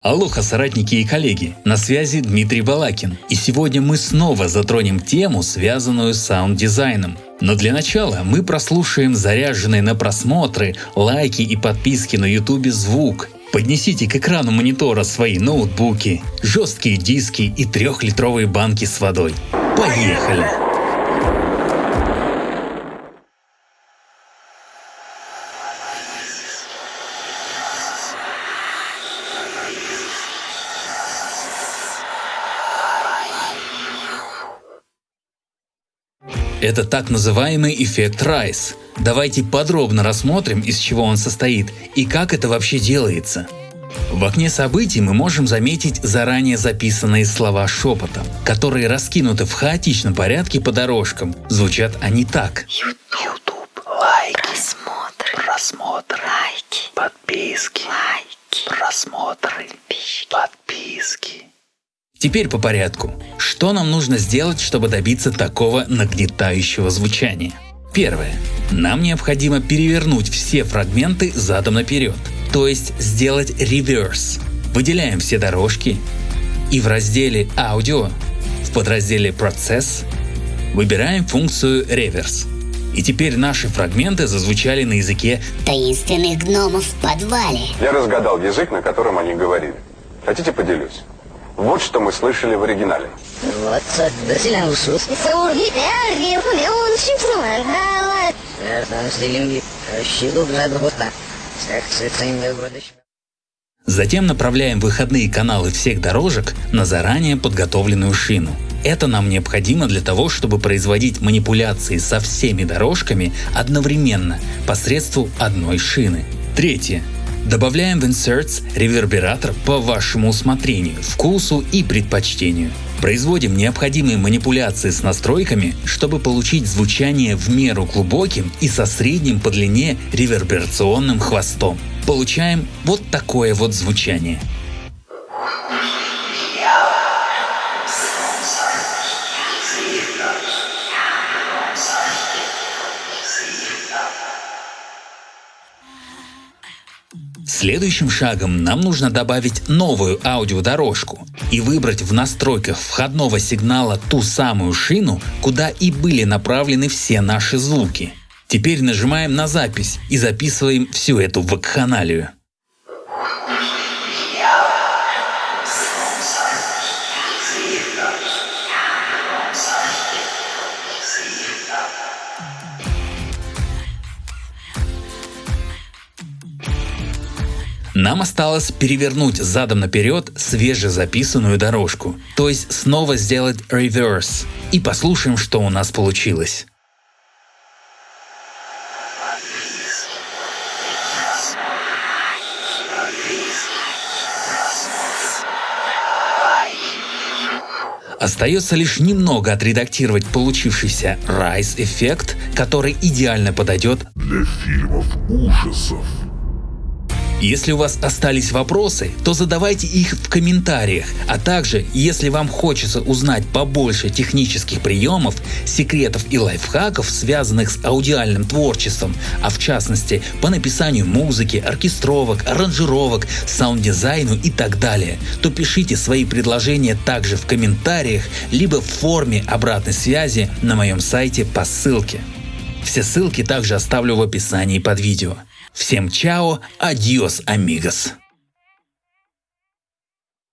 Алоха, соратники и коллеги, на связи Дмитрий Балакин. И сегодня мы снова затронем тему, связанную с саунд-дизайном. Но для начала мы прослушаем заряженный на просмотры, лайки и подписки на ютубе звук. Поднесите к экрану монитора свои ноутбуки, жесткие диски и трехлитровые банки с водой. Поехали! Это так называемый эффект Райс. Давайте подробно рассмотрим, из чего он состоит и как это вообще делается. В окне событий мы можем заметить заранее записанные слова шепотом, которые раскинуты в хаотичном порядке по дорожкам. Звучат они так. YouTube, лайки, просмотры, просмотры, лайки, подписки, лайки, просмотры, подписки. подписки. Теперь по порядку. Что нам нужно сделать, чтобы добиться такого нагнетающего звучания? Первое. Нам необходимо перевернуть все фрагменты задом наперед, то есть сделать реверс. Выделяем все дорожки и в разделе «Аудио» в подразделе «Процесс» выбираем функцию «Реверс». И теперь наши фрагменты зазвучали на языке таинственных гномов в подвале. Я разгадал язык, на котором они говорили. Хотите поделюсь? Вот что мы слышали в оригинале. Затем направляем выходные каналы всех дорожек на заранее подготовленную шину. Это нам необходимо для того, чтобы производить манипуляции со всеми дорожками одновременно посредством одной шины. Третье. Добавляем в Inserts ревербератор по вашему усмотрению, вкусу и предпочтению. Производим необходимые манипуляции с настройками, чтобы получить звучание в меру глубоким и со средним по длине реверберационным хвостом. Получаем вот такое вот звучание. Следующим шагом нам нужно добавить новую аудиодорожку и выбрать в настройках входного сигнала ту самую шину, куда и были направлены все наши звуки. Теперь нажимаем на запись и записываем всю эту вакханалию. Нам осталось перевернуть задом наперед свежезаписанную дорожку, то есть снова сделать reverse и послушаем, что у нас получилось. Остается лишь немного отредактировать получившийся Rise эффект, который идеально подойдет для фильмов ужасов. Если у вас остались вопросы, то задавайте их в комментариях, а также, если вам хочется узнать побольше технических приемов, секретов и лайфхаков, связанных с аудиальным творчеством, а в частности по написанию музыки, оркестровок, аранжировок, саунд-дизайну и так далее, то пишите свои предложения также в комментариях, либо в форме обратной связи на моем сайте по ссылке. Все ссылки также оставлю в описании под видео. Всем чао, адьос, амигос.